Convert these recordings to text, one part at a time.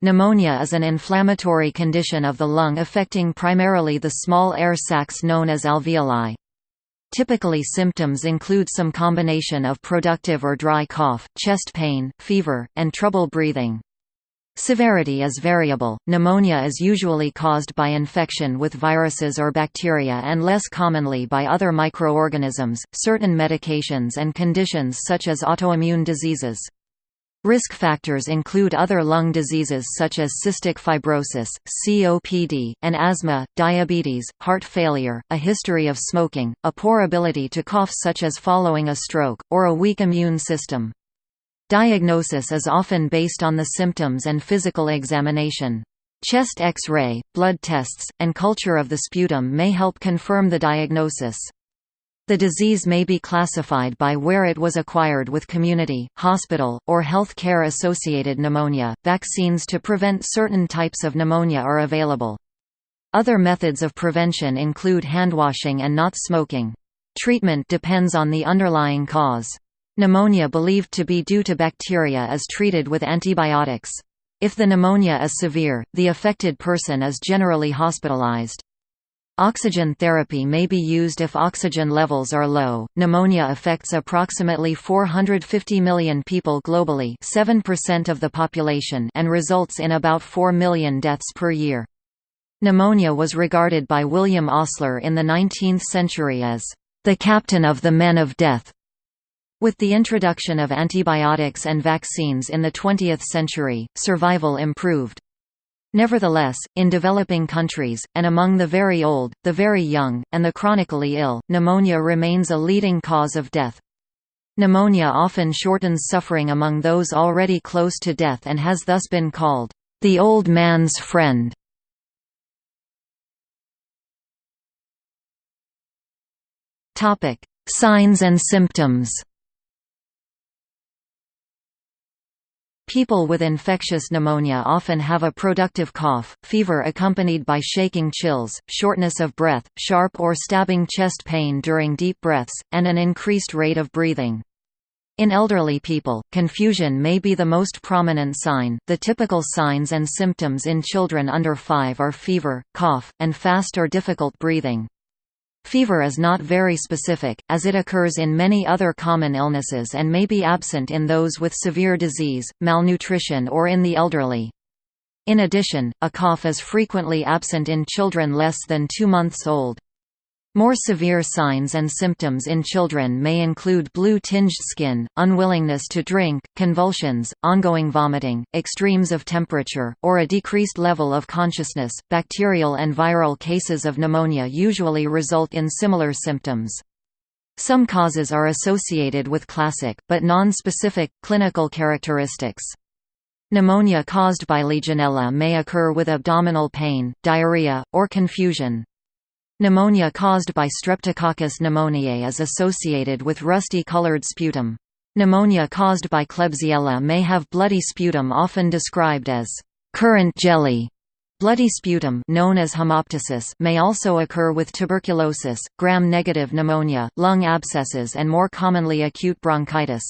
Pneumonia is an inflammatory condition of the lung affecting primarily the small air sacs known as alveoli. Typically symptoms include some combination of productive or dry cough, chest pain, fever, and trouble breathing. Severity is variable. Pneumonia is usually caused by infection with viruses or bacteria and less commonly by other microorganisms, certain medications and conditions such as autoimmune diseases. Risk factors include other lung diseases such as cystic fibrosis, COPD, and asthma, diabetes, heart failure, a history of smoking, a poor ability to cough such as following a stroke, or a weak immune system. Diagnosis is often based on the symptoms and physical examination. Chest X-ray, blood tests, and culture of the sputum may help confirm the diagnosis. The disease may be classified by where it was acquired with community, hospital, or health care associated pneumonia. Vaccines to prevent certain types of pneumonia are available. Other methods of prevention include handwashing and not smoking. Treatment depends on the underlying cause. Pneumonia believed to be due to bacteria is treated with antibiotics. If the pneumonia is severe, the affected person is generally hospitalized. Oxygen therapy may be used if oxygen levels are low. Pneumonia affects approximately 450 million people globally, 7% of the population, and results in about 4 million deaths per year. Pneumonia was regarded by William Osler in the 19th century as the captain of the men of death. With the introduction of antibiotics and vaccines in the 20th century, survival improved. Nevertheless, in developing countries, and among the very old, the very young, and the chronically ill, pneumonia remains a leading cause of death. Pneumonia often shortens suffering among those already close to death and has thus been called, "...the old man's friend". Signs and symptoms People with infectious pneumonia often have a productive cough, fever accompanied by shaking chills, shortness of breath, sharp or stabbing chest pain during deep breaths, and an increased rate of breathing. In elderly people, confusion may be the most prominent sign. The typical signs and symptoms in children under 5 are fever, cough, and fast or difficult breathing. Fever is not very specific, as it occurs in many other common illnesses and may be absent in those with severe disease, malnutrition or in the elderly. In addition, a cough is frequently absent in children less than two months old. More severe signs and symptoms in children may include blue-tinged skin, unwillingness to drink, convulsions, ongoing vomiting, extremes of temperature, or a decreased level of consciousness. Bacterial and viral cases of pneumonia usually result in similar symptoms. Some causes are associated with classic, but non-specific, clinical characteristics. Pneumonia caused by Legionella may occur with abdominal pain, diarrhea, or confusion. Pneumonia caused by Streptococcus pneumoniae is associated with rusty-colored sputum. Pneumonia caused by Klebsiella may have bloody sputum often described as currant jelly. Bloody sputum known as hemoptysis may also occur with tuberculosis, gram-negative pneumonia, lung abscesses and more commonly acute bronchitis.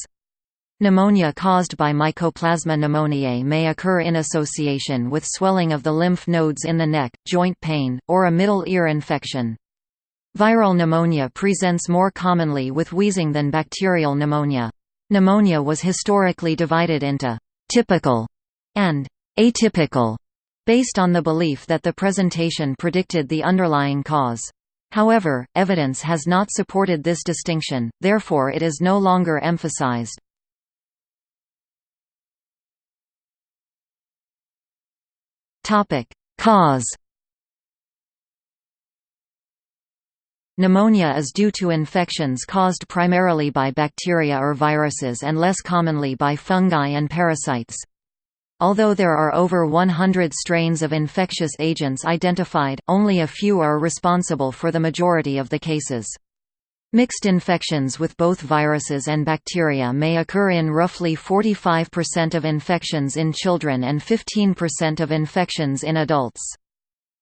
Pneumonia caused by Mycoplasma pneumoniae may occur in association with swelling of the lymph nodes in the neck, joint pain, or a middle ear infection. Viral pneumonia presents more commonly with wheezing than bacterial pneumonia. Pneumonia was historically divided into «typical» and «atypical» based on the belief that the presentation predicted the underlying cause. However, evidence has not supported this distinction, therefore it is no longer emphasized. Cause Pneumonia is due to infections caused primarily by bacteria or viruses and less commonly by fungi and parasites. Although there are over 100 strains of infectious agents identified, only a few are responsible for the majority of the cases. Mixed infections with both viruses and bacteria may occur in roughly 45% of infections in children and 15% of infections in adults.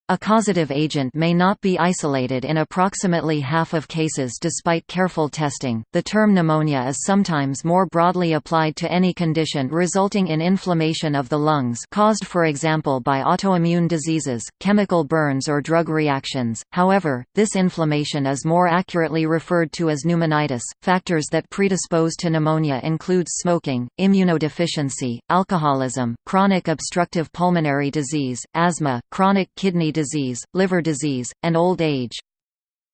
A causative agent may not be isolated in approximately half of cases despite careful testing. The term pneumonia is sometimes more broadly applied to any condition resulting in inflammation of the lungs, caused for example by autoimmune diseases, chemical burns or drug reactions. However, this inflammation is more accurately referred to as pneumonitis. Factors that predispose to pneumonia include smoking, immunodeficiency, alcoholism, chronic obstructive pulmonary disease, asthma, chronic kidney disease, liver disease, and old age.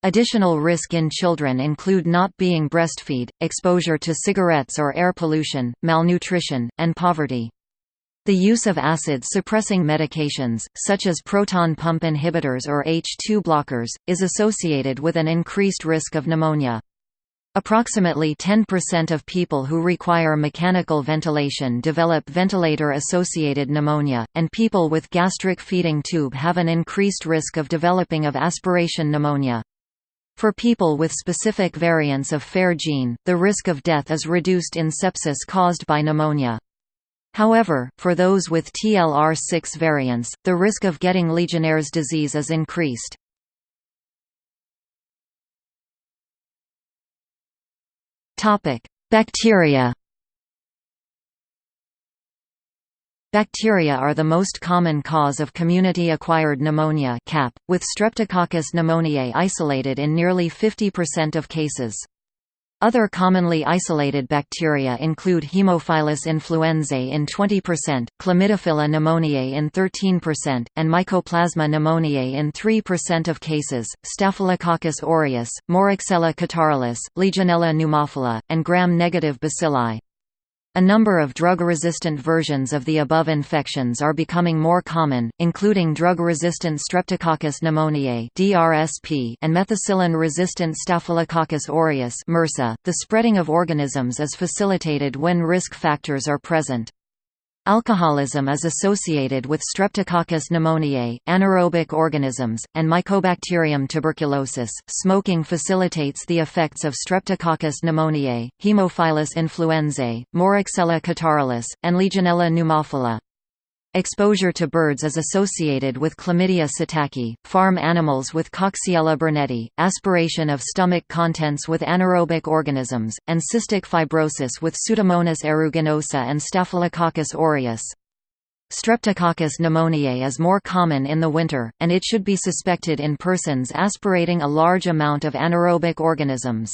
Additional risk in children include not being breastfeed, exposure to cigarettes or air pollution, malnutrition, and poverty. The use of acid-suppressing medications, such as proton pump inhibitors or H2 blockers, is associated with an increased risk of pneumonia. Approximately 10% of people who require mechanical ventilation develop ventilator-associated pneumonia, and people with gastric feeding tube have an increased risk of developing of aspiration pneumonia. For people with specific variants of FER gene, the risk of death is reduced in sepsis caused by pneumonia. However, for those with TLR6 variants, the risk of getting Legionnaire's disease is increased. Bacteria. Bacteria are the most common cause of community-acquired pneumonia (CAP), with Streptococcus pneumoniae isolated in nearly 50% of cases. Other commonly isolated bacteria include Haemophilus influenzae in 20%, Chlamydophila pneumoniae in 13%, and Mycoplasma pneumoniae in 3% of cases, Staphylococcus aureus, Moraxella catarrhalis, Legionella pneumophila, and gram-negative bacilli. A number of drug-resistant versions of the above infections are becoming more common, including drug-resistant Streptococcus pneumoniae (DRSP) and methicillin-resistant Staphylococcus aureus (MRSA). The spreading of organisms is facilitated when risk factors are present. Alcoholism is associated with Streptococcus pneumoniae, anaerobic organisms, and Mycobacterium tuberculosis. Smoking facilitates the effects of Streptococcus pneumoniae, Haemophilus influenzae, Moraxella catarrhalis, and Legionella pneumophila. Exposure to birds is associated with Chlamydia psittaci, farm animals with Coxiella burnetii, aspiration of stomach contents with anaerobic organisms, and cystic fibrosis with Pseudomonas aeruginosa and Staphylococcus aureus. Streptococcus pneumoniae is more common in the winter, and it should be suspected in persons aspirating a large amount of anaerobic organisms.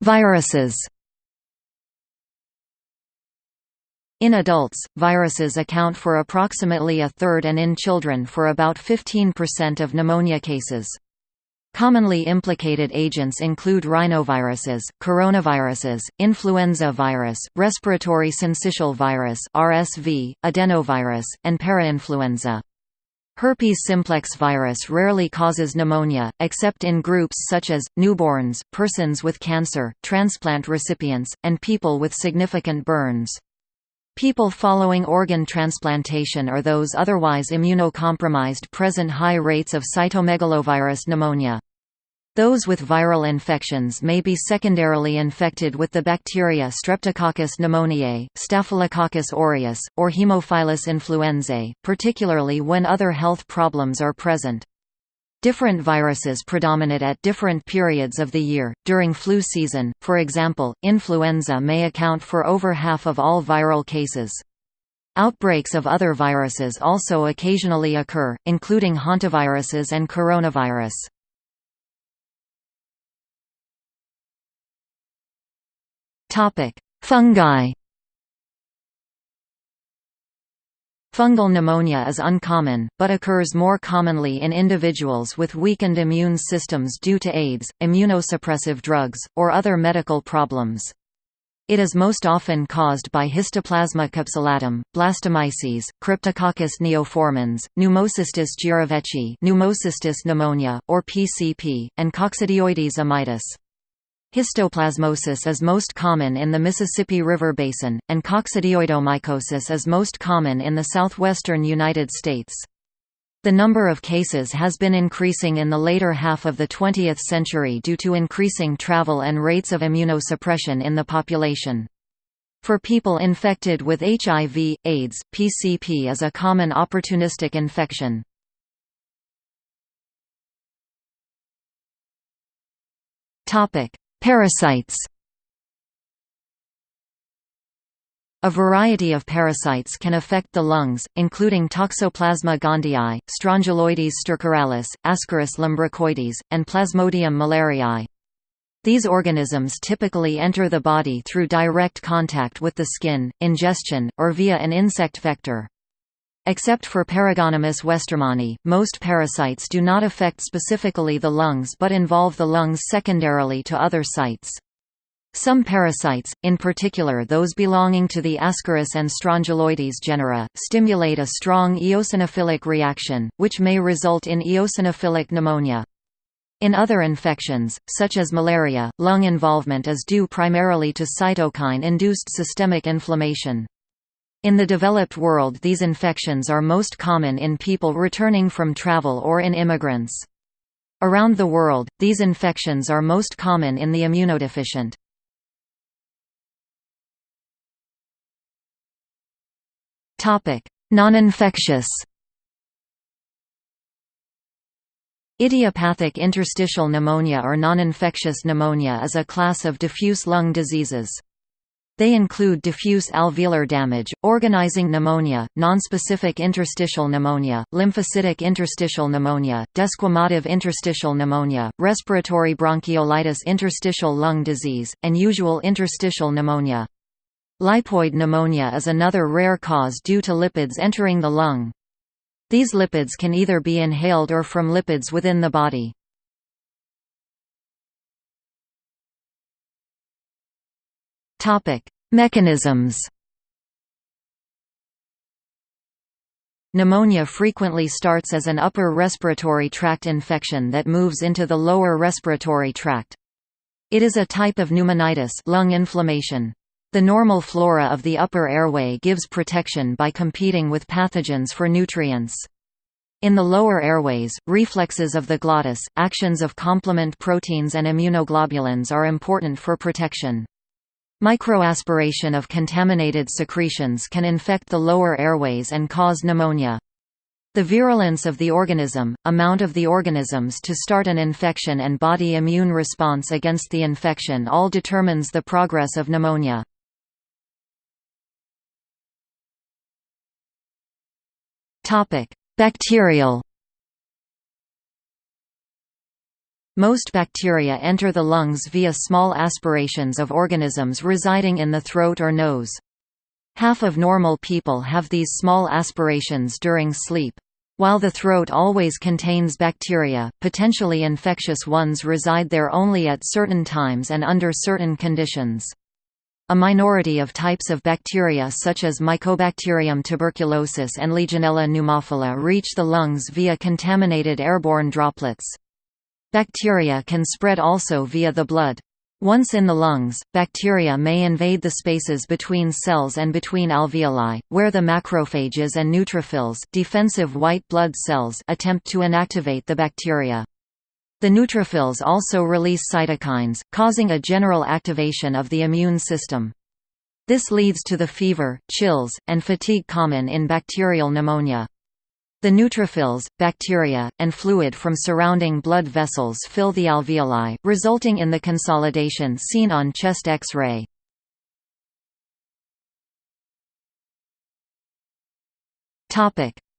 Viruses In adults, viruses account for approximately a third and in children for about 15% of pneumonia cases. Commonly implicated agents include rhinoviruses, coronaviruses, influenza virus, respiratory syncytial virus (RSV), adenovirus, and parainfluenza. Herpes simplex virus rarely causes pneumonia, except in groups such as, newborns, persons with cancer, transplant recipients, and people with significant burns. People following organ transplantation or those otherwise immunocompromised present high rates of cytomegalovirus pneumonia. Those with viral infections may be secondarily infected with the bacteria Streptococcus pneumoniae, Staphylococcus aureus, or Haemophilus influenzae, particularly when other health problems are present. Different viruses predominate at different periods of the year. During flu season, for example, influenza may account for over half of all viral cases. Outbreaks of other viruses also occasionally occur, including hantaviruses and coronavirus. Topic: Fungi Fungal pneumonia is uncommon, but occurs more commonly in individuals with weakened immune systems due to AIDS, immunosuppressive drugs, or other medical problems. It is most often caused by Histoplasma capsulatum, blastomyces, Cryptococcus neoformans, Pneumocystis jirovecii, Pneumocystis pneumonia, or PCP, and Coccidioides immitis. Histoplasmosis is most common in the Mississippi River Basin, and coccidioidomycosis is most common in the southwestern United States. The number of cases has been increasing in the later half of the 20th century due to increasing travel and rates of immunosuppression in the population. For people infected with HIV, AIDS, PCP is a common opportunistic infection. Parasites A variety of parasites can affect the lungs, including Toxoplasma gondii, Strongyloides stercoralis, Ascaris lumbricoides, and Plasmodium malariae. These organisms typically enter the body through direct contact with the skin, ingestion, or via an insect vector. Except for Paragonimus westermani, most parasites do not affect specifically the lungs but involve the lungs secondarily to other sites. Some parasites, in particular those belonging to the Ascaris and Strongyloides genera, stimulate a strong eosinophilic reaction, which may result in eosinophilic pneumonia. In other infections, such as malaria, lung involvement is due primarily to cytokine-induced systemic inflammation. In the developed world these infections are most common in people returning from travel or in immigrants. Around the world, these infections are most common in the immunodeficient. Non-infectious Idiopathic interstitial pneumonia or non-infectious pneumonia is a class of diffuse lung diseases. They include diffuse alveolar damage, organizing pneumonia, nonspecific interstitial pneumonia, lymphocytic interstitial pneumonia, desquamative interstitial pneumonia, respiratory bronchiolitis interstitial lung disease, and usual interstitial pneumonia. Lipoid pneumonia is another rare cause due to lipids entering the lung. These lipids can either be inhaled or from lipids within the body. Mechanisms Pneumonia frequently starts as an upper respiratory tract infection that moves into the lower respiratory tract. It is a type of pneumonitis lung inflammation. The normal flora of the upper airway gives protection by competing with pathogens for nutrients. In the lower airways, reflexes of the glottis, actions of complement proteins and immunoglobulins are important for protection. Microaspiration of contaminated secretions can infect the lower airways and cause pneumonia. The virulence of the organism, amount of the organisms to start an infection and body immune response against the infection all determines the progress of pneumonia. Bacterial Most bacteria enter the lungs via small aspirations of organisms residing in the throat or nose. Half of normal people have these small aspirations during sleep. While the throat always contains bacteria, potentially infectious ones reside there only at certain times and under certain conditions. A minority of types of bacteria such as Mycobacterium tuberculosis and Legionella pneumophila reach the lungs via contaminated airborne droplets. Bacteria can spread also via the blood. Once in the lungs, bacteria may invade the spaces between cells and between alveoli, where the macrophages and neutrophils defensive white blood cells attempt to inactivate the bacteria. The neutrophils also release cytokines, causing a general activation of the immune system. This leads to the fever, chills, and fatigue common in bacterial pneumonia. The neutrophils, bacteria, and fluid from surrounding blood vessels fill the alveoli, resulting in the consolidation seen on chest X-ray.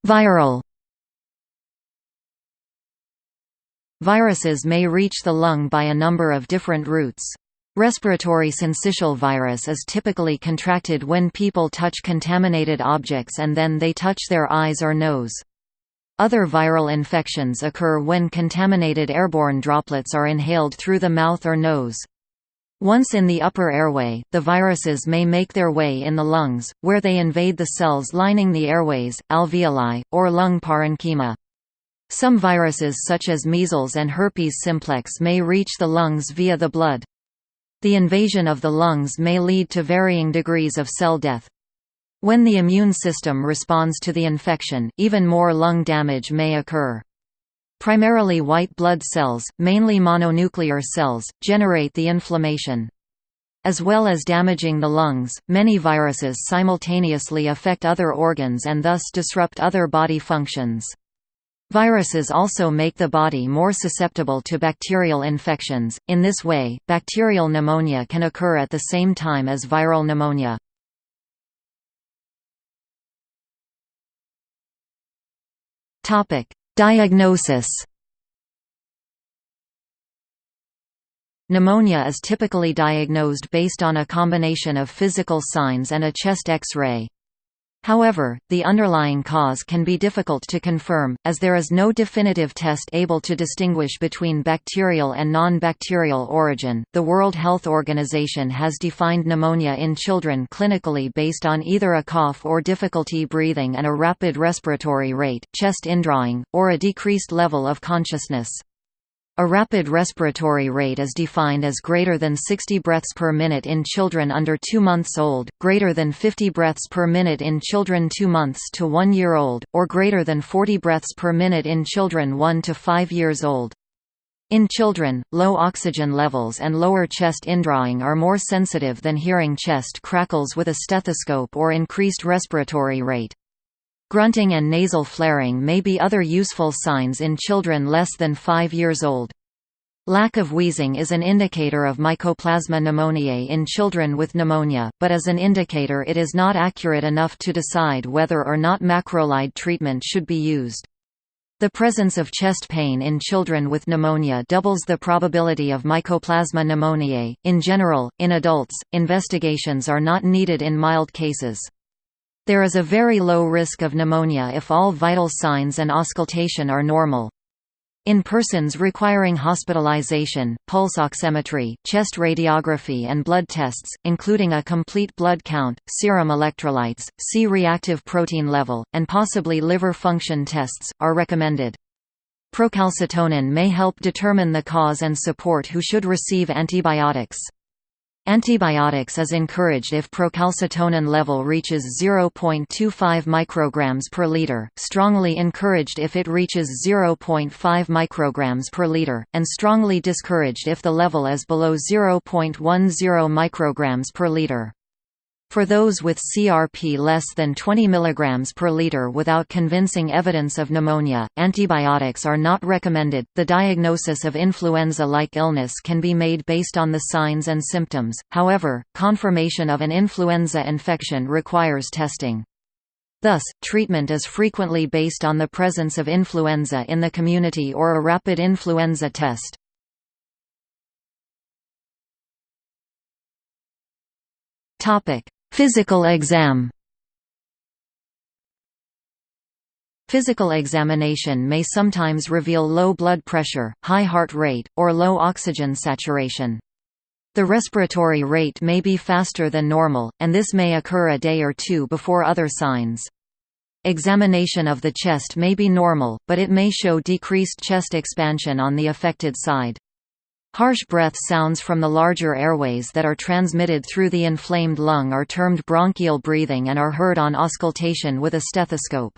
Viral Viruses may reach the lung by a number of different routes. Respiratory syncytial virus is typically contracted when people touch contaminated objects and then they touch their eyes or nose. Other viral infections occur when contaminated airborne droplets are inhaled through the mouth or nose. Once in the upper airway, the viruses may make their way in the lungs, where they invade the cells lining the airways, alveoli, or lung parenchyma. Some viruses such as measles and herpes simplex may reach the lungs via the blood. The invasion of the lungs may lead to varying degrees of cell death. When the immune system responds to the infection, even more lung damage may occur. Primarily white blood cells, mainly mononuclear cells, generate the inflammation. As well as damaging the lungs, many viruses simultaneously affect other organs and thus disrupt other body functions. Viruses also make the body more susceptible to bacterial infections. In this way, bacterial pneumonia can occur at the same time as viral pneumonia. Diagnosis. Pneumonia is typically diagnosed based on a combination of physical signs and a chest X-ray. However, the underlying cause can be difficult to confirm, as there is no definitive test able to distinguish between bacterial and non-bacterial origin. The World Health Organization has defined pneumonia in children clinically based on either a cough or difficulty breathing and a rapid respiratory rate, chest indrawing, or a decreased level of consciousness. A rapid respiratory rate is defined as greater than 60 breaths per minute in children under 2 months old, greater than 50 breaths per minute in children 2 months to 1 year old, or greater than 40 breaths per minute in children 1 to 5 years old. In children, low oxygen levels and lower chest indrawing are more sensitive than hearing chest crackles with a stethoscope or increased respiratory rate. Grunting and nasal flaring may be other useful signs in children less than 5 years old. Lack of wheezing is an indicator of Mycoplasma pneumoniae in children with pneumonia, but as an indicator it is not accurate enough to decide whether or not macrolide treatment should be used. The presence of chest pain in children with pneumonia doubles the probability of Mycoplasma pneumoniae. In general, in adults, investigations are not needed in mild cases. There is a very low risk of pneumonia if all vital signs and auscultation are normal. In persons requiring hospitalization, pulse oximetry, chest radiography and blood tests, including a complete blood count, serum electrolytes, C-reactive protein level, and possibly liver function tests, are recommended. Procalcitonin may help determine the cause and support who should receive antibiotics. Antibiotics is encouraged if procalcitonin level reaches 0.25 micrograms per liter, strongly encouraged if it reaches 0.5 micrograms per liter, and strongly discouraged if the level is below 0.10 micrograms per liter. For those with CRP less than 20 mg per liter without convincing evidence of pneumonia, antibiotics are not recommended. The diagnosis of influenza like illness can be made based on the signs and symptoms, however, confirmation of an influenza infection requires testing. Thus, treatment is frequently based on the presence of influenza in the community or a rapid influenza test. Topic: Physical exam Physical examination may sometimes reveal low blood pressure, high heart rate, or low oxygen saturation. The respiratory rate may be faster than normal, and this may occur a day or two before other signs. Examination of the chest may be normal, but it may show decreased chest expansion on the affected side. Harsh breath sounds from the larger airways that are transmitted through the inflamed lung are termed bronchial breathing and are heard on auscultation with a stethoscope.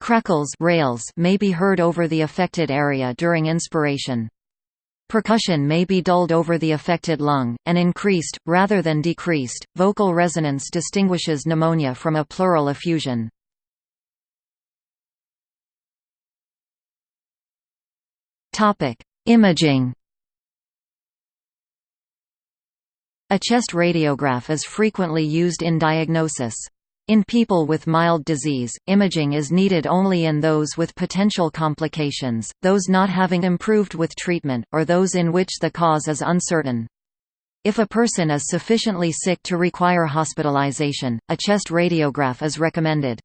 Crackles rales may be heard over the affected area during inspiration. Percussion may be dulled over the affected lung, and increased, rather than decreased. Vocal resonance distinguishes pneumonia from a pleural effusion. Imaging A chest radiograph is frequently used in diagnosis. In people with mild disease, imaging is needed only in those with potential complications, those not having improved with treatment, or those in which the cause is uncertain. If a person is sufficiently sick to require hospitalization, a chest radiograph is recommended.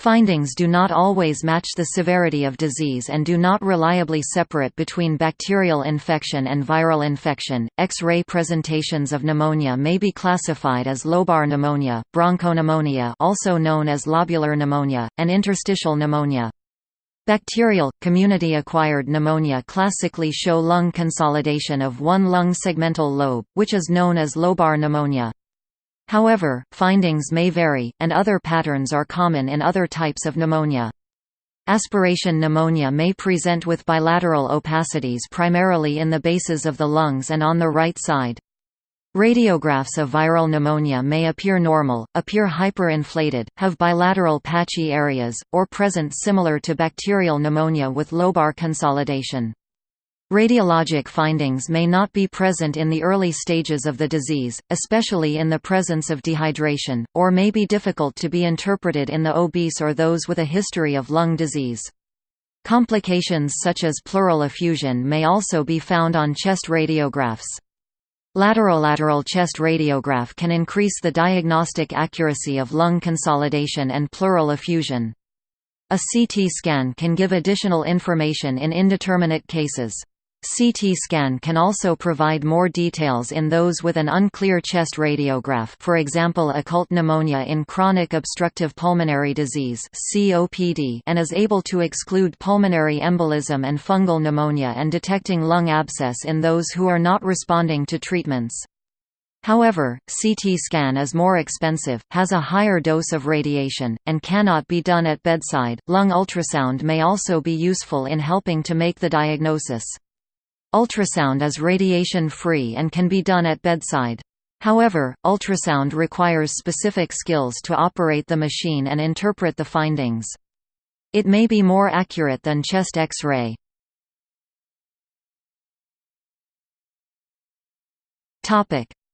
Findings do not always match the severity of disease and do not reliably separate between bacterial infection and viral infection. X-ray presentations of pneumonia may be classified as lobar pneumonia, bronchopneumonia, also known as lobular pneumonia, and interstitial pneumonia. Bacterial, community-acquired pneumonia classically show lung consolidation of one lung segmental lobe, which is known as lobar pneumonia. However, findings may vary, and other patterns are common in other types of pneumonia. Aspiration pneumonia may present with bilateral opacities primarily in the bases of the lungs and on the right side. Radiographs of viral pneumonia may appear normal, appear hyperinflated, have bilateral patchy areas, or present similar to bacterial pneumonia with lobar consolidation. Radiologic findings may not be present in the early stages of the disease, especially in the presence of dehydration, or may be difficult to be interpreted in the obese or those with a history of lung disease. Complications such as pleural effusion may also be found on chest radiographs. Lateral lateral chest radiograph can increase the diagnostic accuracy of lung consolidation and pleural effusion. A CT scan can give additional information in indeterminate cases. CT scan can also provide more details in those with an unclear chest radiograph for example occult pneumonia in chronic obstructive pulmonary disease COPD and is able to exclude pulmonary embolism and fungal pneumonia and detecting lung abscess in those who are not responding to treatments. However, CT scan is more expensive, has a higher dose of radiation, and cannot be done at bedside. Lung ultrasound may also be useful in helping to make the diagnosis. Ultrasound is radiation-free and can be done at bedside. However, ultrasound requires specific skills to operate the machine and interpret the findings. It may be more accurate than chest X-ray.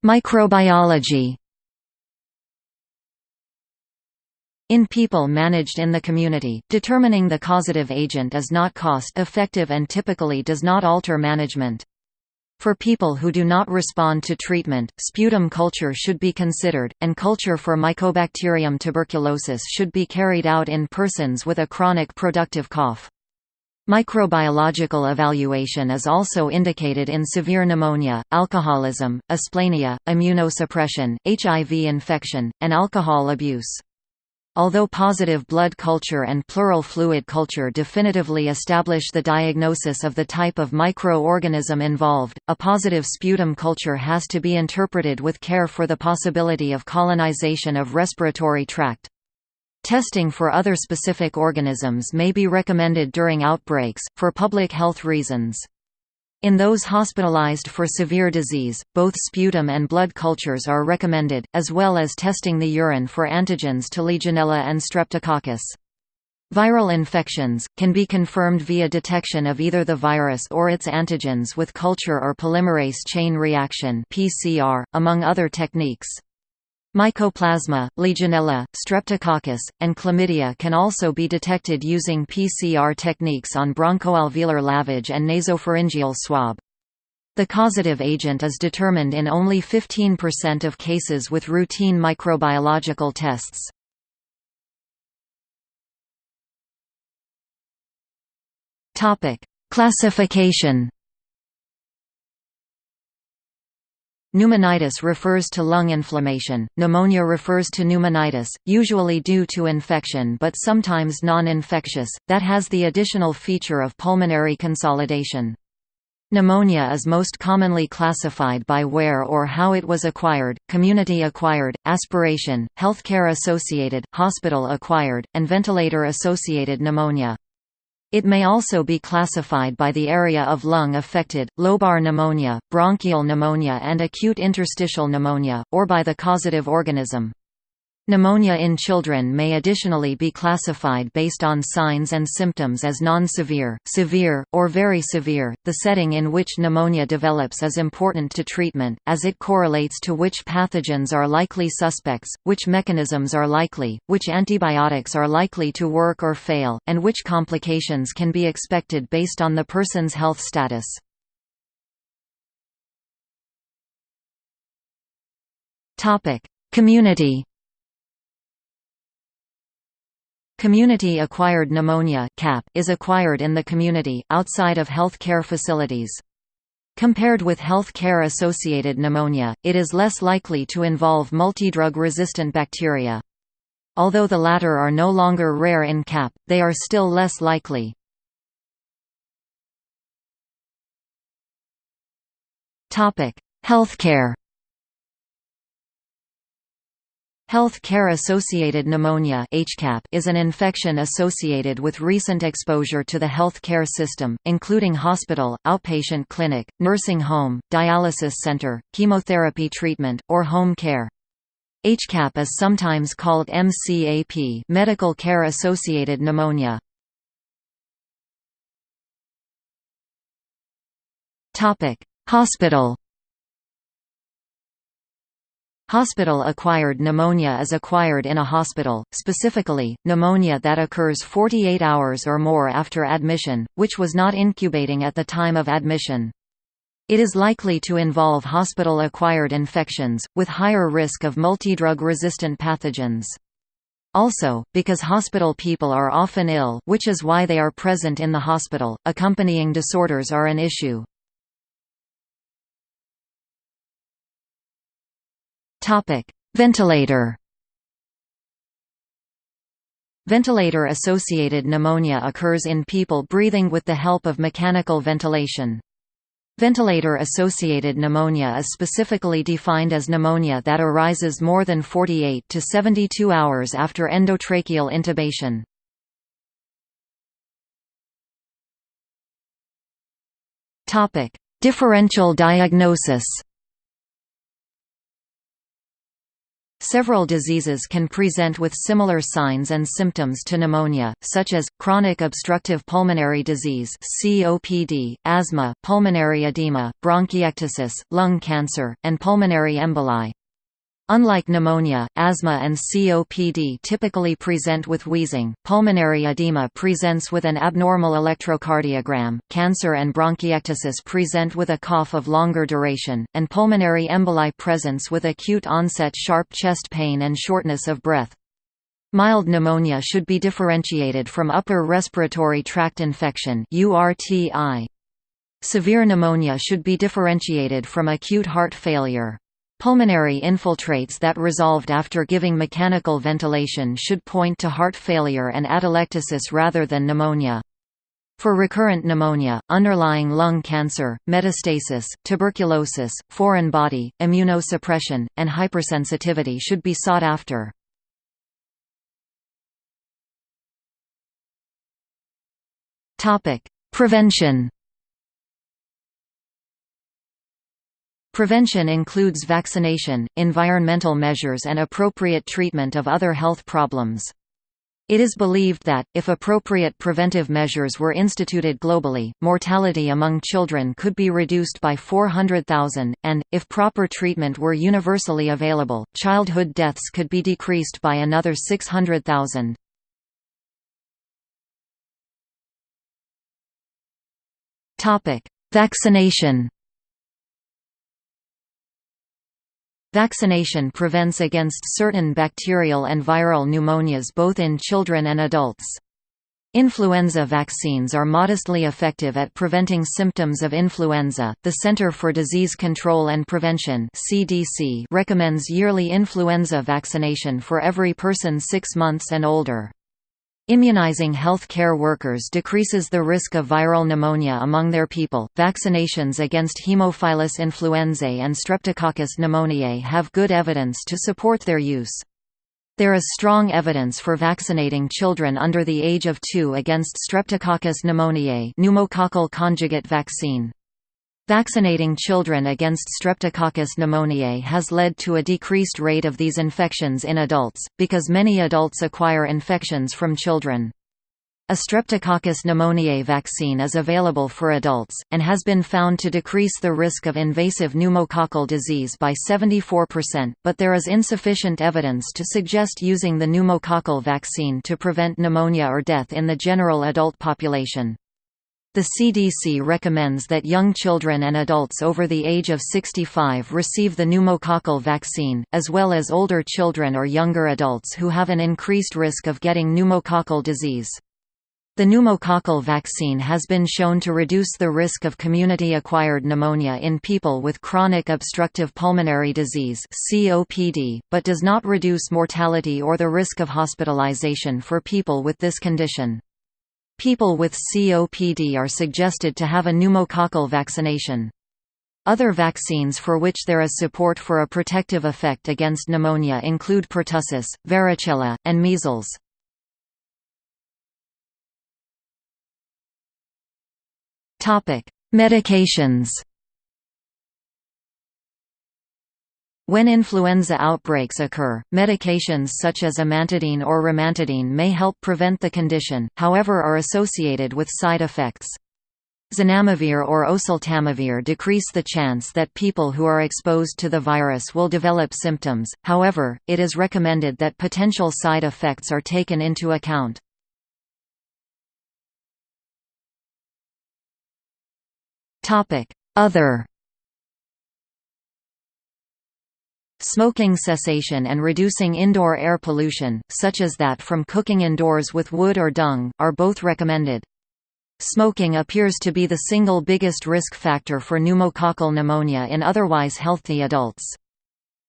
Microbiology In people managed in the community, determining the causative agent is not cost-effective and typically does not alter management. For people who do not respond to treatment, sputum culture should be considered, and culture for Mycobacterium tuberculosis should be carried out in persons with a chronic productive cough. Microbiological evaluation is also indicated in severe pneumonia, alcoholism, asplenia, immunosuppression, HIV infection, and alcohol abuse. Although positive blood culture and pleural fluid culture definitively establish the diagnosis of the type of microorganism involved, a positive sputum culture has to be interpreted with care for the possibility of colonization of respiratory tract. Testing for other specific organisms may be recommended during outbreaks, for public health reasons. In those hospitalized for severe disease, both sputum and blood cultures are recommended, as well as testing the urine for antigens to Legionella and Streptococcus. Viral infections, can be confirmed via detection of either the virus or its antigens with culture or polymerase chain reaction among other techniques. Mycoplasma, Legionella, Streptococcus, and Chlamydia can also be detected using PCR techniques on bronchoalveolar lavage and nasopharyngeal swab. The causative agent is determined in only 15% of cases with routine microbiological tests. Classification Pneumonitis refers to lung inflammation, pneumonia refers to pneumonitis, usually due to infection but sometimes non-infectious, that has the additional feature of pulmonary consolidation. Pneumonia is most commonly classified by where or how it was acquired, community-acquired, aspiration, healthcare-associated, hospital-acquired, and ventilator-associated pneumonia. It may also be classified by the area of lung affected, lobar pneumonia, bronchial pneumonia and acute interstitial pneumonia, or by the causative organism. Pneumonia in children may additionally be classified based on signs and symptoms as non-severe, severe, or very severe. The setting in which pneumonia develops is important to treatment, as it correlates to which pathogens are likely suspects, which mechanisms are likely, which antibiotics are likely to work or fail, and which complications can be expected based on the person's health status. Community Community-acquired pneumonia is acquired in the community, outside of health care facilities. Compared with health care-associated pneumonia, it is less likely to involve multidrug-resistant bacteria. Although the latter are no longer rare in CAP, they are still less likely. Healthcare Health care-associated pneumonia is an infection associated with recent exposure to the health care system, including hospital, outpatient clinic, nursing home, dialysis center, chemotherapy treatment, or home care. HCAP is sometimes called MCAP medical care-associated pneumonia. Hospital Hospital-acquired pneumonia is acquired in a hospital, specifically, pneumonia that occurs 48 hours or more after admission, which was not incubating at the time of admission. It is likely to involve hospital-acquired infections, with higher risk of multidrug-resistant pathogens. Also, because hospital people are often ill which is why they are present in the hospital, accompanying disorders are an issue. Ventilator. Ventilator-associated pneumonia occurs in people breathing with the help of mechanical ventilation. Ventilator-associated pneumonia is specifically defined as pneumonia that arises more than 48 to 72 hours after endotracheal intubation. Differential diagnosis Several diseases can present with similar signs and symptoms to pneumonia, such as, chronic obstructive pulmonary disease COPD, asthma, pulmonary edema, bronchiectasis, lung cancer, and pulmonary emboli. Unlike pneumonia, asthma and COPD typically present with wheezing, pulmonary edema presents with an abnormal electrocardiogram, cancer and bronchiectasis present with a cough of longer duration, and pulmonary emboli presents with acute onset sharp chest pain and shortness of breath. Mild pneumonia should be differentiated from upper respiratory tract infection Severe pneumonia should be differentiated from acute heart failure. Pulmonary infiltrates that resolved after giving mechanical ventilation should point to heart failure and atelectasis rather than pneumonia. For recurrent pneumonia, underlying lung cancer, metastasis, tuberculosis, foreign body, immunosuppression, and hypersensitivity should be sought after. Prevention Prevention includes vaccination, environmental measures and appropriate treatment of other health problems. It is believed that, if appropriate preventive measures were instituted globally, mortality among children could be reduced by 400,000, and, if proper treatment were universally available, childhood deaths could be decreased by another 600,000. Vaccination Vaccination prevents against certain bacterial and viral pneumonias both in children and adults. Influenza vaccines are modestly effective at preventing symptoms of influenza. The Center for Disease Control and Prevention (CDC) recommends yearly influenza vaccination for every person 6 months and older. Immunizing health care workers decreases the risk of viral pneumonia among their people. Vaccinations against Haemophilus influenzae and Streptococcus pneumoniae have good evidence to support their use. There is strong evidence for vaccinating children under the age of 2 against Streptococcus pneumoniae pneumococcal conjugate vaccine. Vaccinating children against Streptococcus pneumoniae has led to a decreased rate of these infections in adults, because many adults acquire infections from children. A Streptococcus pneumoniae vaccine is available for adults, and has been found to decrease the risk of invasive pneumococcal disease by 74%, but there is insufficient evidence to suggest using the pneumococcal vaccine to prevent pneumonia or death in the general adult population. The CDC recommends that young children and adults over the age of 65 receive the pneumococcal vaccine, as well as older children or younger adults who have an increased risk of getting pneumococcal disease. The pneumococcal vaccine has been shown to reduce the risk of community-acquired pneumonia in people with chronic obstructive pulmonary disease (COPD), but does not reduce mortality or the risk of hospitalization for people with this condition. People with COPD are suggested to have a pneumococcal vaccination. Other vaccines for which there is support for a protective effect against pneumonia include pertussis, varicella, and measles. Medications When influenza outbreaks occur, medications such as amantadine or rimantadine may help prevent the condition, however are associated with side effects. Zanamivir or oseltamivir decrease the chance that people who are exposed to the virus will develop symptoms, however, it is recommended that potential side effects are taken into account. Other Smoking cessation and reducing indoor air pollution, such as that from cooking indoors with wood or dung, are both recommended. Smoking appears to be the single biggest risk factor for pneumococcal pneumonia in otherwise healthy adults.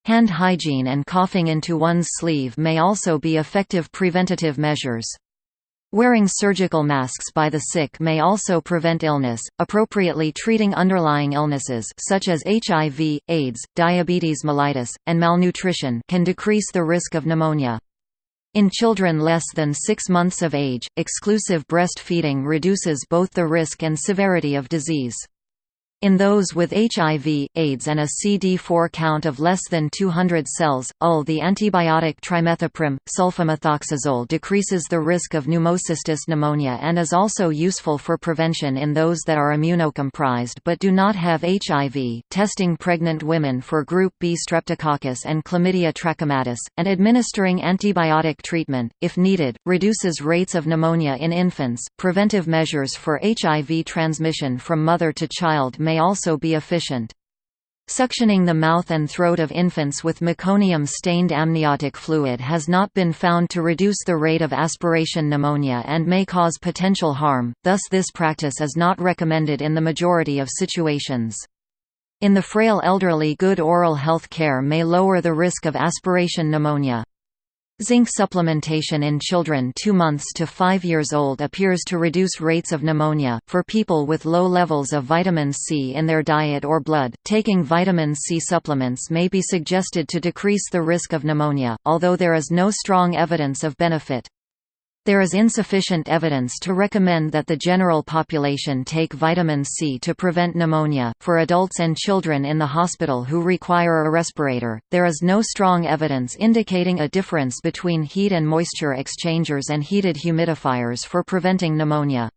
Hand hygiene and coughing into one's sleeve may also be effective preventative measures. Wearing surgical masks by the sick may also prevent illness. Appropriately treating underlying illnesses such as HIV, AIDS, diabetes mellitus, and malnutrition can decrease the risk of pneumonia. In children less than 6 months of age, exclusive breastfeeding reduces both the risk and severity of disease. In those with HIV, AIDS and a CD4 count of less than 200 cells, UL the antibiotic trimethoprim, sulfamethoxazole decreases the risk of pneumocystis pneumonia and is also useful for prevention in those that are immunocompromised but do not have HIV, testing pregnant women for group B streptococcus and chlamydia trachomatis, and administering antibiotic treatment, if needed, reduces rates of pneumonia in infants. Preventive measures for HIV transmission from mother to child may also be efficient. Suctioning the mouth and throat of infants with meconium-stained amniotic fluid has not been found to reduce the rate of aspiration pneumonia and may cause potential harm, thus this practice is not recommended in the majority of situations. In the frail elderly good oral health care may lower the risk of aspiration pneumonia. Zinc supplementation in children 2 months to 5 years old appears to reduce rates of pneumonia. For people with low levels of vitamin C in their diet or blood, taking vitamin C supplements may be suggested to decrease the risk of pneumonia, although there is no strong evidence of benefit. There is insufficient evidence to recommend that the general population take vitamin C to prevent pneumonia. For adults and children in the hospital who require a respirator, there is no strong evidence indicating a difference between heat and moisture exchangers and heated humidifiers for preventing pneumonia.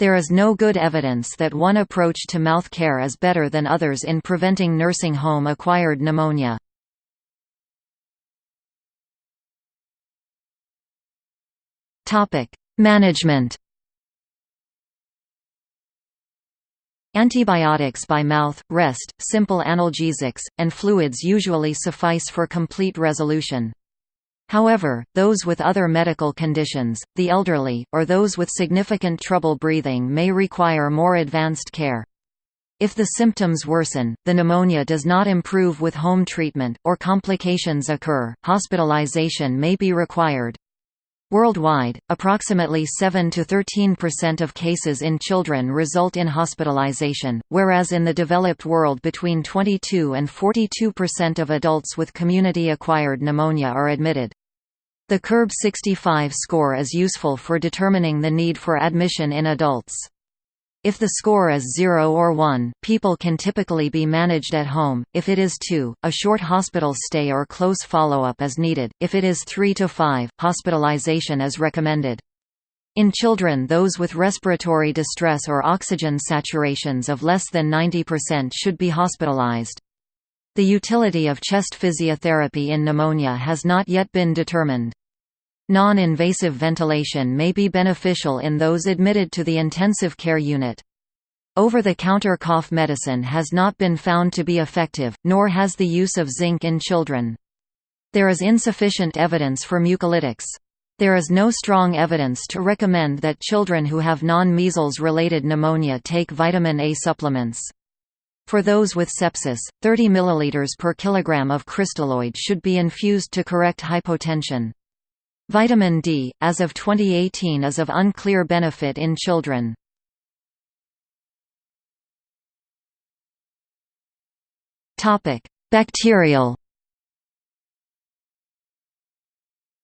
There is no good evidence that one approach to mouth care is better than others in preventing nursing home acquired pneumonia. Topic: Management. Antibiotics by mouth, rest, simple analgesics, and fluids usually suffice for complete resolution. However, those with other medical conditions, the elderly, or those with significant trouble breathing may require more advanced care. If the symptoms worsen, the pneumonia does not improve with home treatment, or complications occur, hospitalization may be required. Worldwide, approximately 7 to 13% of cases in children result in hospitalization, whereas in the developed world between 22 and 42% of adults with community-acquired pneumonia are admitted. The CURB 65 score is useful for determining the need for admission in adults. If the score is 0 or 1, people can typically be managed at home, if it is 2, a short hospital stay or close follow-up is needed, if it is 3 to 5, hospitalization is recommended. In children those with respiratory distress or oxygen saturations of less than 90% should be hospitalized. The utility of chest physiotherapy in pneumonia has not yet been determined. Non-invasive ventilation may be beneficial in those admitted to the intensive care unit. Over-the-counter cough medicine has not been found to be effective, nor has the use of zinc in children. There is insufficient evidence for mucolytics. There is no strong evidence to recommend that children who have non-measles related pneumonia take vitamin A supplements. For those with sepsis, 30 ml per kilogram of crystalloid should be infused to correct hypotension. Vitamin D, as of 2018 is of unclear benefit in children. Bacterial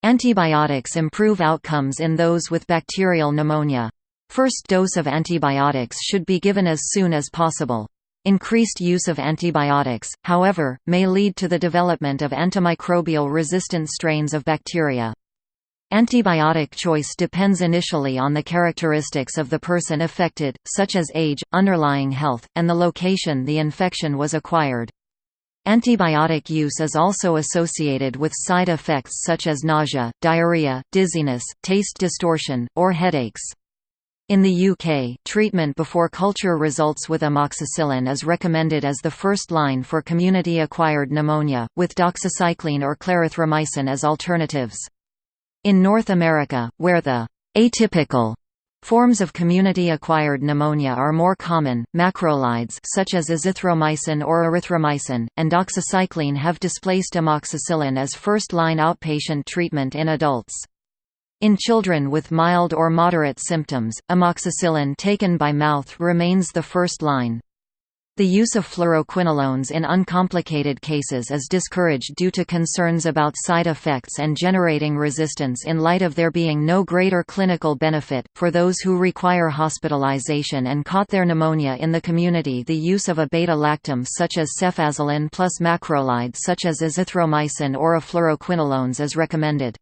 Antibiotics improve outcomes in those with bacterial pneumonia. First dose of antibiotics should be given as soon as possible. Increased use of antibiotics, however, may lead to the development of antimicrobial resistant strains of bacteria. Antibiotic choice depends initially on the characteristics of the person affected, such as age, underlying health, and the location the infection was acquired. Antibiotic use is also associated with side effects such as nausea, diarrhea, dizziness, taste distortion, or headaches. In the UK, treatment before culture results with amoxicillin is recommended as the first line for community-acquired pneumonia, with doxycycline or clarithromycin as alternatives. In North America, where the atypical Forms of community-acquired pneumonia are more common. Macrolides such as azithromycin or erythromycin and doxycycline have displaced amoxicillin as first-line outpatient treatment in adults. In children with mild or moderate symptoms, amoxicillin taken by mouth remains the first line. The use of fluoroquinolones in uncomplicated cases is discouraged due to concerns about side effects and generating resistance in light of there being no greater clinical benefit. For those who require hospitalization and caught their pneumonia in the community, the use of a beta lactam such as cefazolin plus macrolides such as azithromycin or a fluoroquinolones is recommended.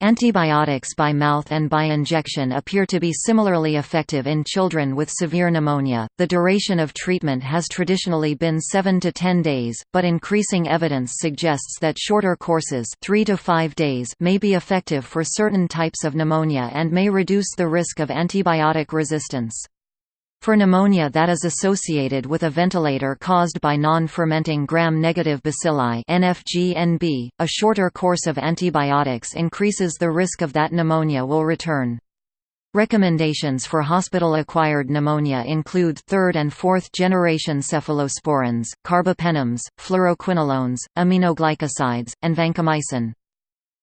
Antibiotics by mouth and by injection appear to be similarly effective in children with severe pneumonia. The duration of treatment has traditionally been 7 to 10 days, but increasing evidence suggests that shorter courses, 3 to 5 days, may be effective for certain types of pneumonia and may reduce the risk of antibiotic resistance. For pneumonia that is associated with a ventilator caused by non-fermenting gram-negative bacilli NFG-NB, a shorter course of antibiotics increases the risk of that pneumonia will return. Recommendations for hospital-acquired pneumonia include third- and fourth-generation cephalosporins, carbapenems, fluoroquinolones, aminoglycosides, and vancomycin.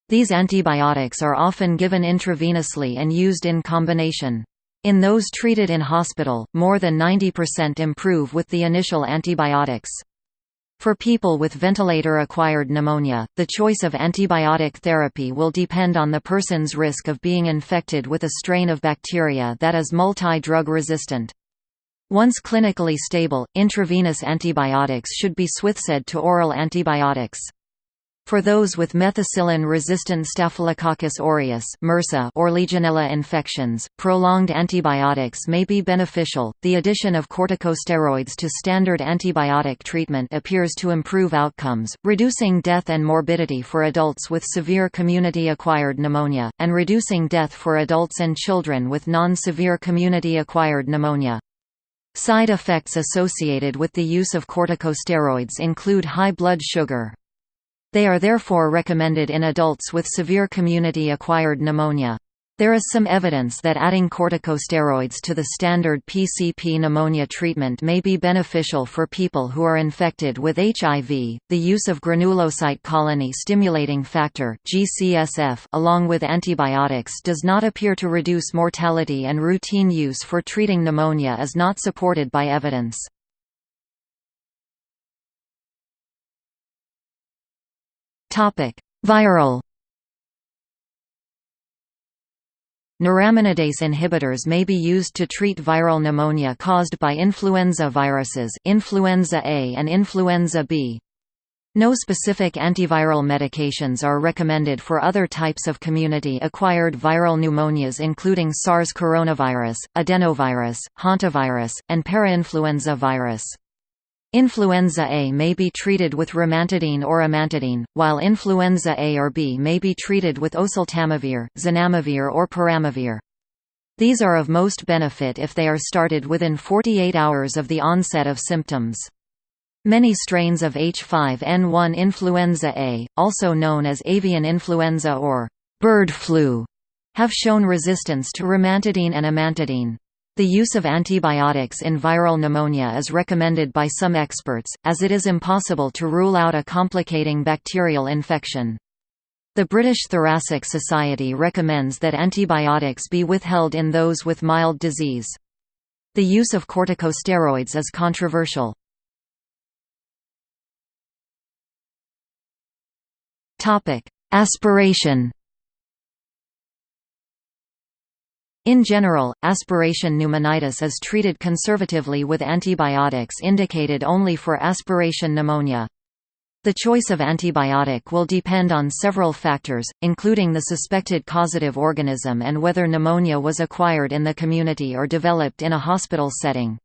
These antibiotics are often given intravenously and used in combination. In those treated in hospital, more than 90% improve with the initial antibiotics. For people with ventilator-acquired pneumonia, the choice of antibiotic therapy will depend on the person's risk of being infected with a strain of bacteria that is multi-drug resistant. Once clinically stable, intravenous antibiotics should be switched to oral antibiotics. For those with methicillin-resistant Staphylococcus aureus (MRSA) or Legionella infections, prolonged antibiotics may be beneficial. The addition of corticosteroids to standard antibiotic treatment appears to improve outcomes, reducing death and morbidity for adults with severe community-acquired pneumonia, and reducing death for adults and children with non-severe community-acquired pneumonia. Side effects associated with the use of corticosteroids include high blood sugar, they are therefore recommended in adults with severe community-acquired pneumonia. There is some evidence that adding corticosteroids to the standard PCP pneumonia treatment may be beneficial for people who are infected with HIV. The use of granulocyte colony stimulating factor (GCSF) along with antibiotics does not appear to reduce mortality and routine use for treating pneumonia is not supported by evidence. Viral Neuraminidase inhibitors may be used to treat viral pneumonia caused by influenza viruses influenza A and influenza B. No specific antiviral medications are recommended for other types of community-acquired viral pneumonias including SARS coronavirus, adenovirus, hantavirus, and parainfluenza virus. Influenza A may be treated with rimantadine or amantadine, while influenza A or B may be treated with oseltamivir, zanamivir or peramivir. These are of most benefit if they are started within 48 hours of the onset of symptoms. Many strains of H5N1 influenza A, also known as avian influenza or bird flu, have shown resistance to rimantadine and amantadine. The use of antibiotics in viral pneumonia is recommended by some experts, as it is impossible to rule out a complicating bacterial infection. The British Thoracic Society recommends that antibiotics be withheld in those with mild disease. The use of corticosteroids is controversial. Aspiration In general, aspiration pneumonitis is treated conservatively with antibiotics indicated only for aspiration pneumonia. The choice of antibiotic will depend on several factors, including the suspected causative organism and whether pneumonia was acquired in the community or developed in a hospital setting.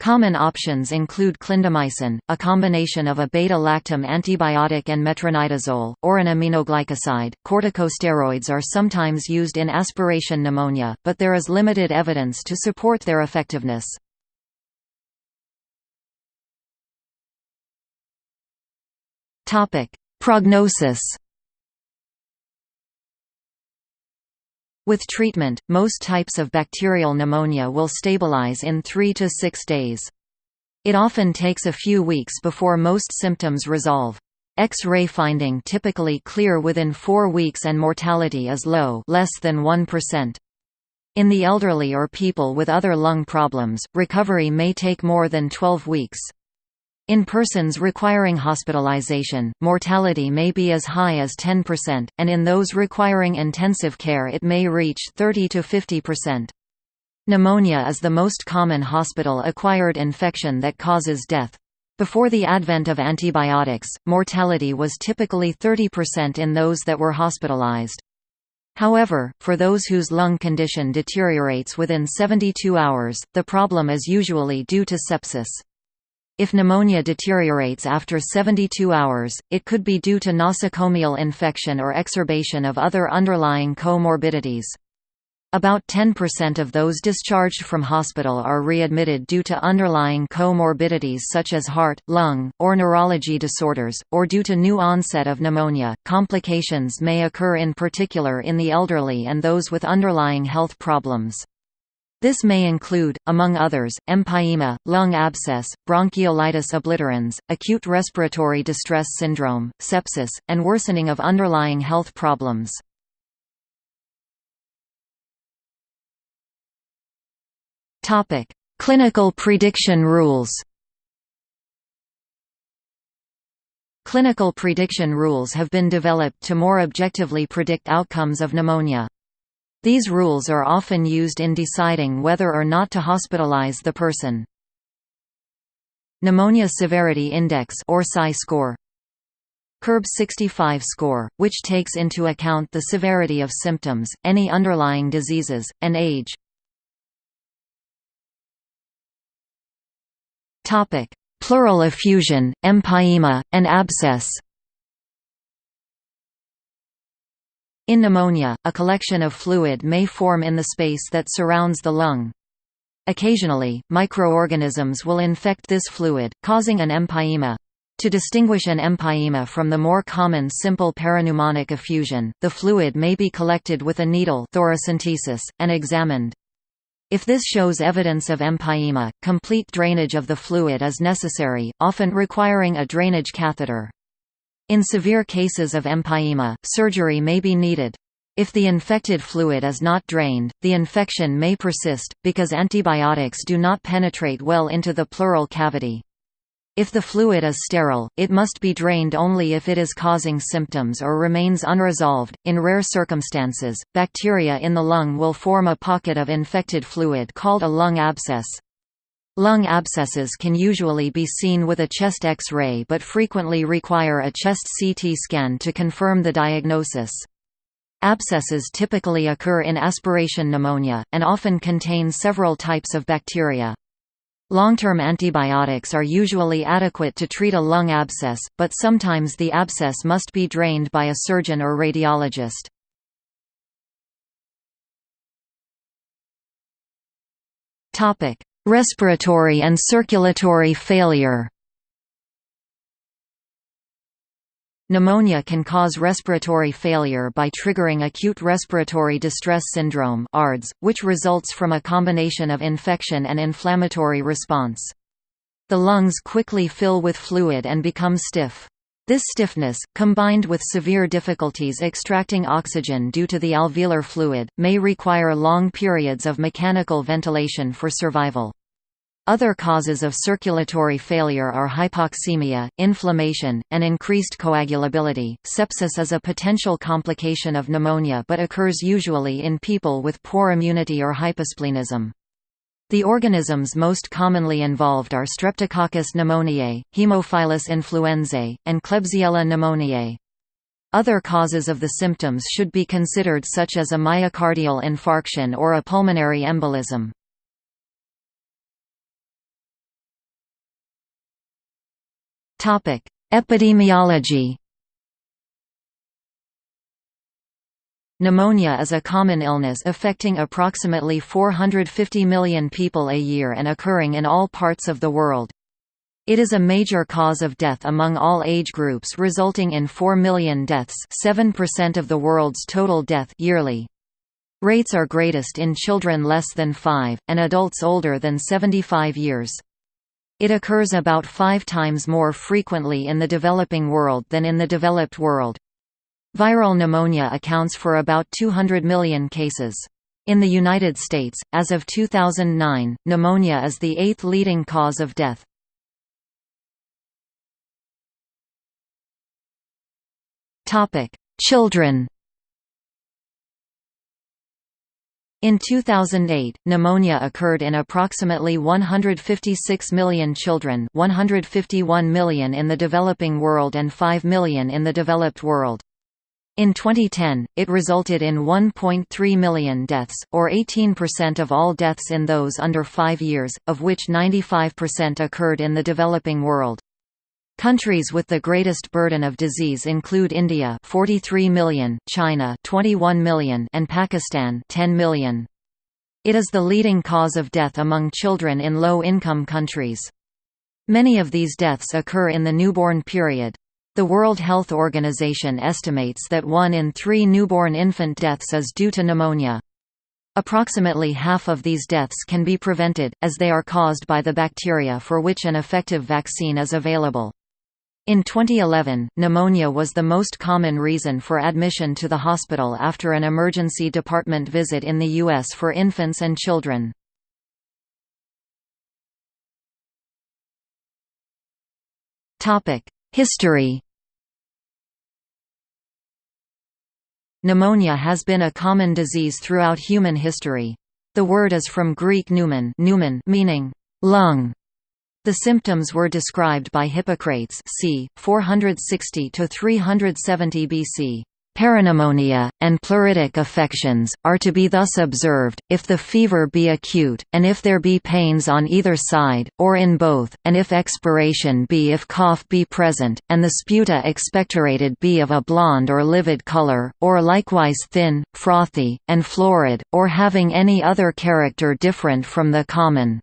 Common options include clindamycin, a combination of a beta-lactam antibiotic and metronidazole, or an aminoglycoside. Corticosteroids are sometimes used in aspiration pneumonia, but there is limited evidence to support their effectiveness. Topic: Prognosis With treatment, most types of bacterial pneumonia will stabilize in 3 to 6 days. It often takes a few weeks before most symptoms resolve. X-ray finding typically clear within 4 weeks and mortality is low less than 1%. In the elderly or people with other lung problems, recovery may take more than 12 weeks. In persons requiring hospitalization, mortality may be as high as 10%, and in those requiring intensive care it may reach 30 to 50%. Pneumonia is the most common hospital-acquired infection that causes death. Before the advent of antibiotics, mortality was typically 30% in those that were hospitalized. However, for those whose lung condition deteriorates within 72 hours, the problem is usually due to sepsis. If pneumonia deteriorates after 72 hours, it could be due to nosocomial infection or exacerbation of other underlying comorbidities. About 10% of those discharged from hospital are readmitted due to underlying comorbidities such as heart, lung, or neurology disorders, or due to new onset of pneumonia. Complications may occur in particular in the elderly and those with underlying health problems. This may include, among others, empyema, lung abscess, bronchiolitis obliterans, acute respiratory distress syndrome, sepsis, and worsening of underlying health problems. Clinical prediction rules Clinical prediction rules have been developed to more objectively predict outcomes of pneumonia. These rules are often used in deciding whether or not to hospitalize the person. Pneumonia Severity Index or PSI score CURB 65 score, which takes into account the severity of symptoms, any underlying diseases, and age. Pleural effusion, empyema, and abscess In pneumonia, a collection of fluid may form in the space that surrounds the lung. Occasionally, microorganisms will infect this fluid, causing an empyema. To distinguish an empyema from the more common simple parapneumonic effusion, the fluid may be collected with a needle thoracentesis, and examined. If this shows evidence of empyema, complete drainage of the fluid is necessary, often requiring a drainage catheter. In severe cases of empyema, surgery may be needed. If the infected fluid is not drained, the infection may persist, because antibiotics do not penetrate well into the pleural cavity. If the fluid is sterile, it must be drained only if it is causing symptoms or remains unresolved. In rare circumstances, bacteria in the lung will form a pocket of infected fluid called a lung abscess. Lung abscesses can usually be seen with a chest X-ray but frequently require a chest CT scan to confirm the diagnosis. Abscesses typically occur in aspiration pneumonia, and often contain several types of bacteria. Long-term antibiotics are usually adequate to treat a lung abscess, but sometimes the abscess must be drained by a surgeon or radiologist. Topic: Respiratory and circulatory failure Pneumonia can cause respiratory failure by triggering acute respiratory distress syndrome ARDS, which results from a combination of infection and inflammatory response. The lungs quickly fill with fluid and become stiff. This stiffness, combined with severe difficulties extracting oxygen due to the alveolar fluid, may require long periods of mechanical ventilation for survival. Other causes of circulatory failure are hypoxemia, inflammation, and increased coagulability. Sepsis is a potential complication of pneumonia but occurs usually in people with poor immunity or hyposplenism. The organisms most commonly involved are Streptococcus pneumoniae, Haemophilus influenzae, and Klebsiella pneumoniae. Other causes of the symptoms should be considered such as a myocardial infarction or a pulmonary embolism. Epidemiology Pneumonia is a common illness affecting approximately 450 million people a year and occurring in all parts of the world. It is a major cause of death among all age groups resulting in 4 million deaths 7% of the world's total death yearly. Rates are greatest in children less than 5, and adults older than 75 years. It occurs about five times more frequently in the developing world than in the developed world. Viral pneumonia accounts for about 200 million cases. In the United States, as of 2009, pneumonia is the eighth leading cause of death. Children In 2008, pneumonia occurred in approximately 156 million children 151 million in the developing world and 5 million in the developed world. In 2010, it resulted in 1.3 million deaths, or 18% of all deaths in those under 5 years, of which 95% occurred in the developing world. Countries with the greatest burden of disease include India 43 million, China 21 million and Pakistan 10 million. It is the leading cause of death among children in low-income countries. Many of these deaths occur in the newborn period. The World Health Organization estimates that one in three newborn infant deaths is due to pneumonia. Approximately half of these deaths can be prevented, as they are caused by the bacteria for which an effective vaccine is available. In 2011, pneumonia was the most common reason for admission to the hospital after an emergency department visit in the U.S. for infants and children. History Pneumonia has been a common disease throughout human history. The word is from Greek pneumon, pneumon meaning lung. The symptoms were described by Hippocrates c. 460–370 BC. Peripneumonia, and pleuritic affections, are to be thus observed, if the fever be acute, and if there be pains on either side, or in both, and if expiration be if cough be present, and the sputa expectorated be of a blonde or livid colour, or likewise thin, frothy, and florid, or having any other character different from the common.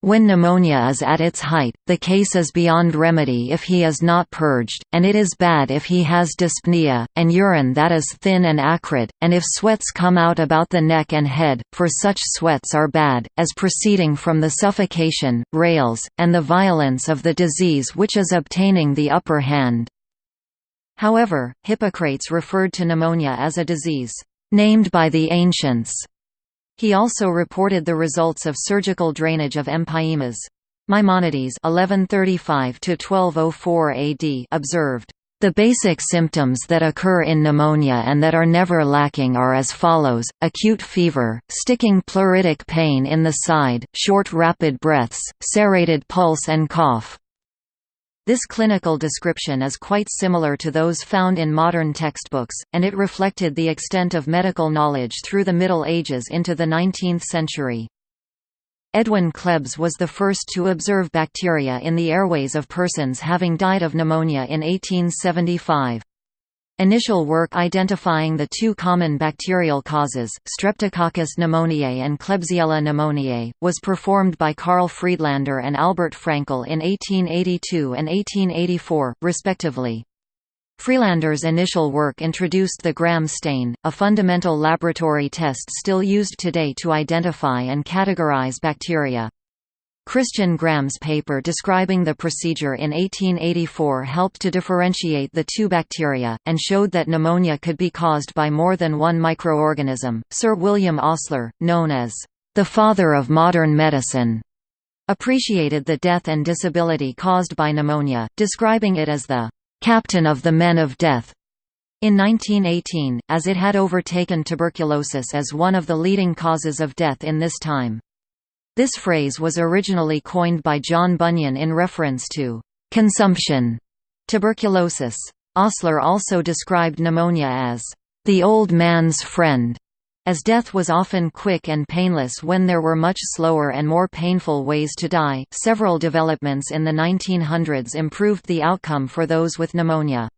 When pneumonia is at its height, the case is beyond remedy if he is not purged, and it is bad if he has dyspnea, and urine that is thin and acrid, and if sweats come out about the neck and head, for such sweats are bad, as proceeding from the suffocation, rales, and the violence of the disease which is obtaining the upper hand. However, Hippocrates referred to pneumonia as a disease, named by the ancients, he also reported the results of surgical drainage of empyemas. Maimonides (1135–1204 AD) observed. The basic symptoms that occur in pneumonia and that are never lacking are as follows, acute fever, sticking pleuritic pain in the side, short rapid breaths, serrated pulse and cough. This clinical description is quite similar to those found in modern textbooks, and it reflected the extent of medical knowledge through the Middle Ages into the 19th century. Edwin Klebs was the first to observe bacteria in the airways of persons having died of pneumonia in 1875. Initial work identifying the two common bacterial causes, Streptococcus pneumoniae and Klebsiella pneumoniae, was performed by Carl Friedlander and Albert Fraenkel in 1882 and 1884, respectively. Friedlander's initial work introduced the Gram stain, a fundamental laboratory test still used today to identify and categorize bacteria. Christian Gram's paper describing the procedure in 1884 helped to differentiate the two bacteria, and showed that pneumonia could be caused by more than one microorganism. Sir William Osler, known as the father of modern medicine, appreciated the death and disability caused by pneumonia, describing it as the captain of the men of death. In 1918, as it had overtaken tuberculosis as one of the leading causes of death in this time. This phrase was originally coined by John Bunyan in reference to consumption tuberculosis. Osler also described pneumonia as the old man's friend, as death was often quick and painless when there were much slower and more painful ways to die. Several developments in the 1900s improved the outcome for those with pneumonia.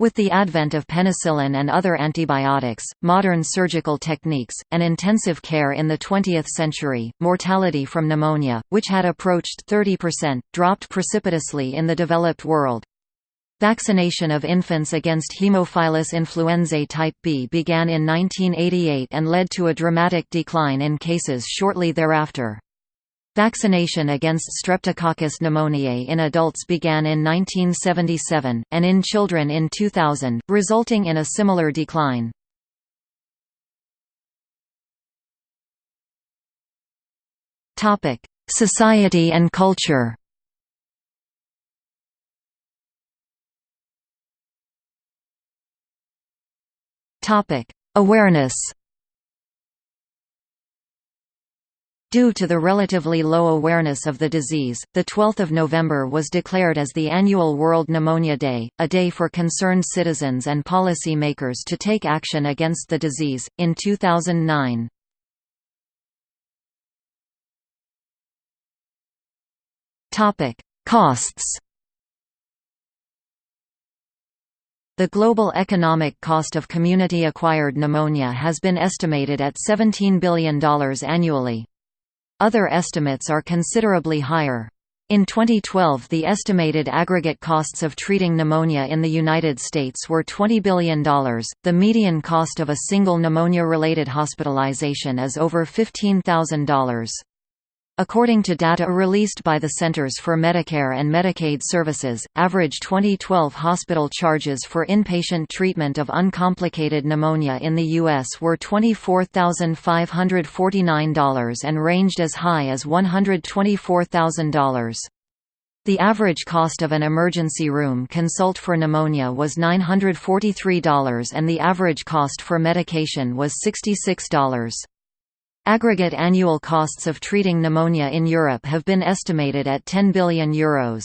With the advent of penicillin and other antibiotics, modern surgical techniques, and intensive care in the 20th century, mortality from pneumonia, which had approached 30%, dropped precipitously in the developed world. Vaccination of infants against Haemophilus influenzae type B began in 1988 and led to a dramatic decline in cases shortly thereafter. Vaccination against Streptococcus pneumoniae in adults began in 1977, and in children in 2000, resulting in a similar decline. Society and culture Awareness Due to the relatively low awareness of the disease, 12 November was declared as the annual World Pneumonia Day, a day for concerned citizens and policy makers to take action against the disease. In 2009, Costs The global economic cost of community-acquired pneumonia has been estimated at $17 billion annually. Other estimates are considerably higher. In 2012 the estimated aggregate costs of treating pneumonia in the United States were $20 billion. The median cost of a single pneumonia-related hospitalization is over $15,000. According to data released by the Centers for Medicare and Medicaid Services, average 2012 hospital charges for inpatient treatment of uncomplicated pneumonia in the U.S. were $24,549 and ranged as high as $124,000. The average cost of an emergency room consult for pneumonia was $943 and the average cost for medication was $66. Aggregate annual costs of treating pneumonia in Europe have been estimated at €10 billion. Euros.